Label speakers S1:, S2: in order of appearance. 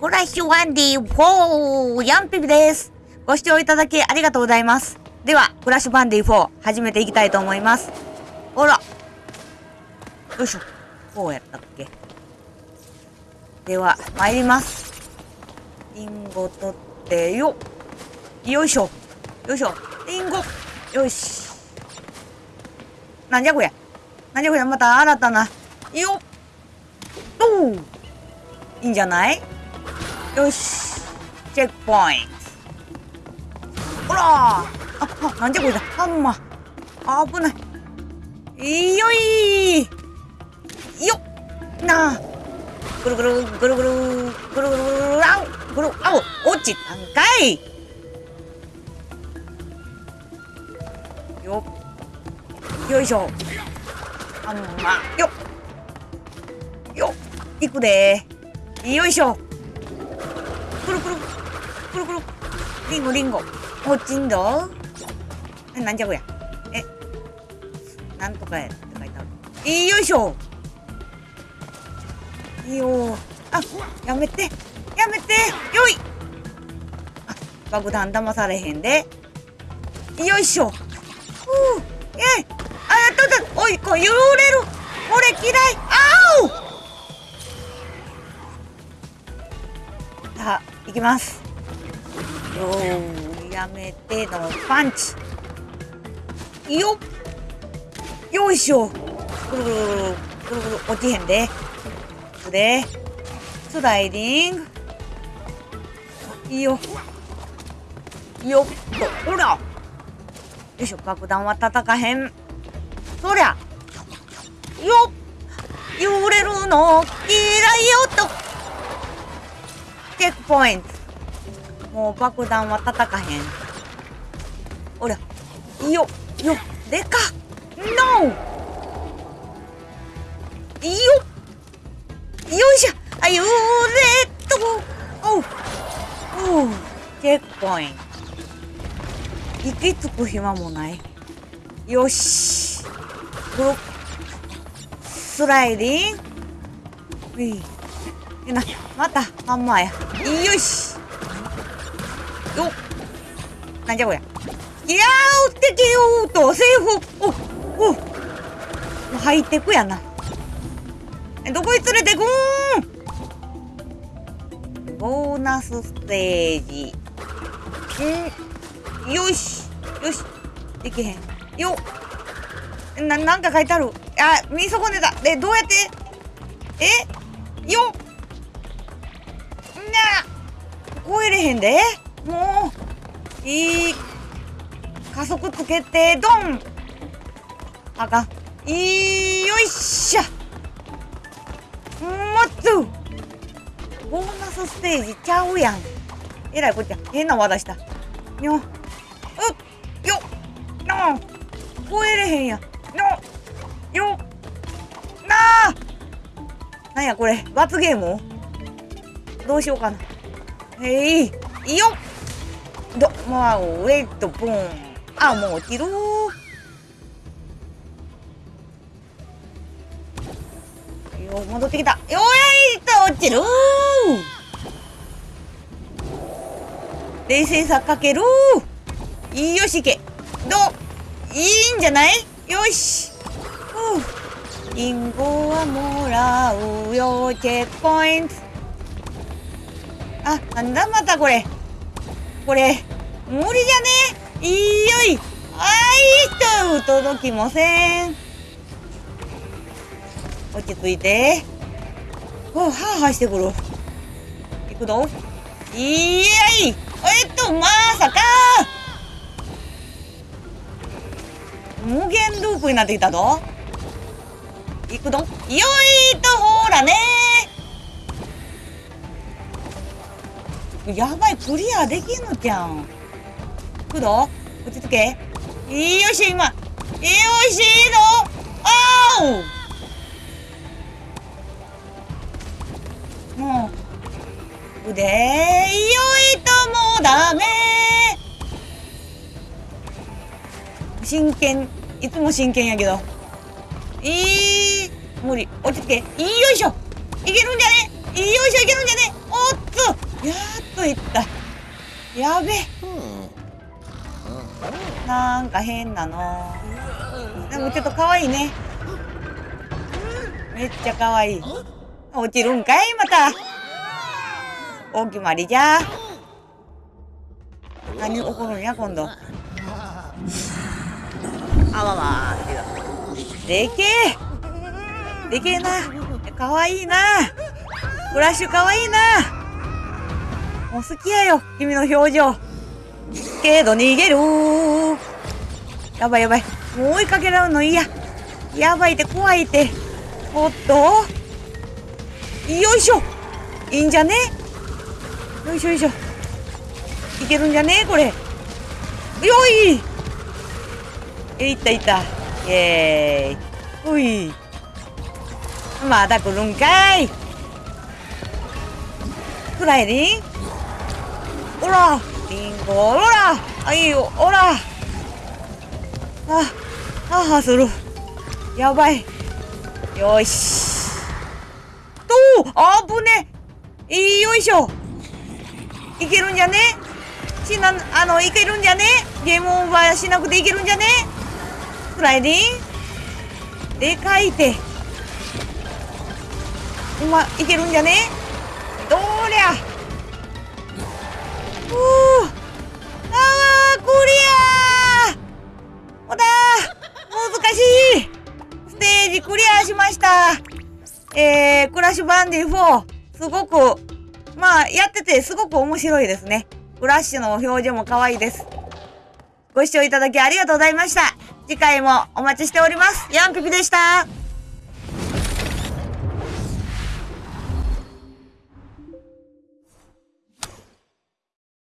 S1: フラッシュワンディー4ヤンピピです。ご視聴いただきありがとうございます。では、フラッシュバンディ4始めていきたいと思います。ほら。よいしょ。こうやったっけでは、参ります。リンゴ取ってよ。よいしょ。よいしょ。リンゴ。よし。なんじゃこりゃ。なんじゃこりゃ。また新たな。よっ。おう。いいんじゃない？よし。チェックポイント。ほらあ、あ、なんじゃこれだ。ハンマー。あ危ない。よいよっなあ。ぐるぐる、ぐるぐる、ぐるぐる、ぐるぐる、あうぐる、あお、落ちたんかいよっ。よいしょ。ハンマー。よっ。よっ。いくでよいしょ。くるくる。くるくる。リンゴリンゴ。落ちんどえ、なんじゃこりゃ。え。なんとかやって書いてある。よいしょ。いいよあ、やめて。やめて。よい。あ、爆弾騙されへんで。よいしょ。ふう。えい。あ、やったった。おい、これ揺れる。これ嫌い。あおさあ、いきます。よ、やめてのパンチ。よっ。よいしょ。ぐるぐるぐるぐる落ちへんで。で、スライディング。いいよ。っと、ほら。よいしょ、爆弾は叩かへん。そりゃ。よっ。揺れるの嫌いよと。チェックポイント。もう爆弾は叩かへん。ほら。よ、よ、でかノーよよいしょあ、ゆれっとおうおうチェックポイント。息つく暇もない。よし。ブロック。スライディング。いい。な、また、ハンマーや。よし。なんじゃこりゃ。いやー、敵よーと、セーフ。お、お。もう入ってくやな。え、どこに連れてくーん？ボーナスステージ。ん？よし。よし。できへん。よっ。な、なんか書いてある。あ、見損ねた。で、どうやって？え？よっ。な超えれへんでいい加速つけてドン。あかん。いいよいしょもっとボーナスステージちゃうやん。えらいこっちゃ。変な技した。にょうっ。よ。っの超えれへんや。のよ。な。あなんやこれ。罰ゲームどうしようかな。えい、いいよ。ど、まあ、ウェイト、ボン。あ、もう落ちるよ、戻ってきた。よいと落ちる冷静さかけるいいよしいけ。ど、いいんじゃない？よし。ふう。リンゴはもらうよ、チェックポイント。あ、なんだまたこれ。これ、無理じゃね？いいよい。あいと、届きません。落ち着いて。おはあはあしてくる。いくぞ。いやい。えっと、まさか。無限ループになってきたぞ。いくぞ。よいと、ほらねやばい、クリアできんのじゃん。くど落ち着け。よいよしょ、今。よいしょあおもう、腕、よいともダメ真剣、いつも真剣やけど。いい、無理。落ち着け。よいしょ。いけるんじゃね？よいしょいけるんじゃね？おっとやっといった。やべ。なんか変なの。でもちょっと可愛いね。めっちゃ可愛い。落ちるんかいまた。お決まりじゃ。何起こるんや今度。あわわでけえ。でけえな。かわいいな。フラッシュかわいいな。もう好きやよ君の表情。けど逃げる。やばいやばい。もう追いかけられるの嫌。やばいって怖いって。おっと。よいしょ。いいんじゃね？よいしょよいしょ。いけるんじゃね？これ。よい。えいったいった。イエーイ。ほい。まだ来るんかい。フライリンおらリンゴおらあいいよおらあああするやばい。よし。とあぶね。いいよいしょ。いけるんじゃね？しなあのいけるんじゃね？ゲームオーバーしなくていけるんじゃね？フライディンでかいて。うまいけるんじゃね？どりゃ。クリア。しました。えー、クラッシュバンディ4すごくまあやっててすごく面白いですね。クラッシュの表情も可愛いです。ご視聴いただきありがとうございました。次回もお待ちしております。ヤンピピでした。